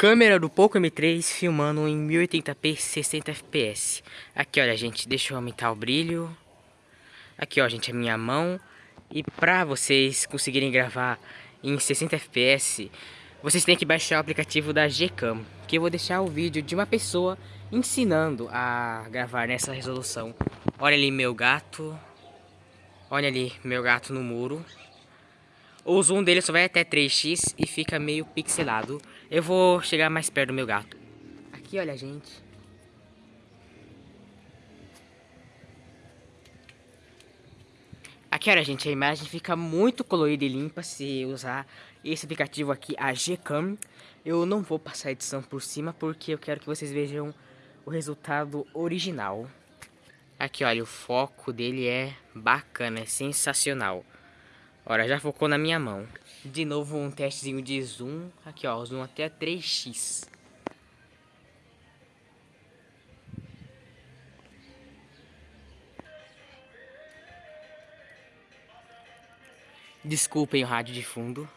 Câmera do Poco M3 filmando em 1080p 60 fps. Aqui, olha, gente, deixa eu aumentar o brilho. Aqui, ó, gente, a minha mão. E pra vocês conseguirem gravar em 60 fps, vocês têm que baixar o aplicativo da Gcam. Que eu vou deixar o vídeo de uma pessoa ensinando a gravar nessa resolução. Olha ali meu gato. Olha ali meu gato no muro. O zoom dele só vai até 3x e fica meio pixelado. Eu vou chegar mais perto do meu gato. Aqui, olha, gente. Aqui, olha, gente, a imagem fica muito colorida e limpa se usar esse aplicativo aqui, a Gcam. Eu não vou passar a edição por cima porque eu quero que vocês vejam o resultado original. Aqui, olha, o foco dele é bacana, é sensacional. Olha, já focou na minha mão. De novo um testezinho de zoom. Aqui, ó, zoom até 3x. Desculpem o rádio de fundo.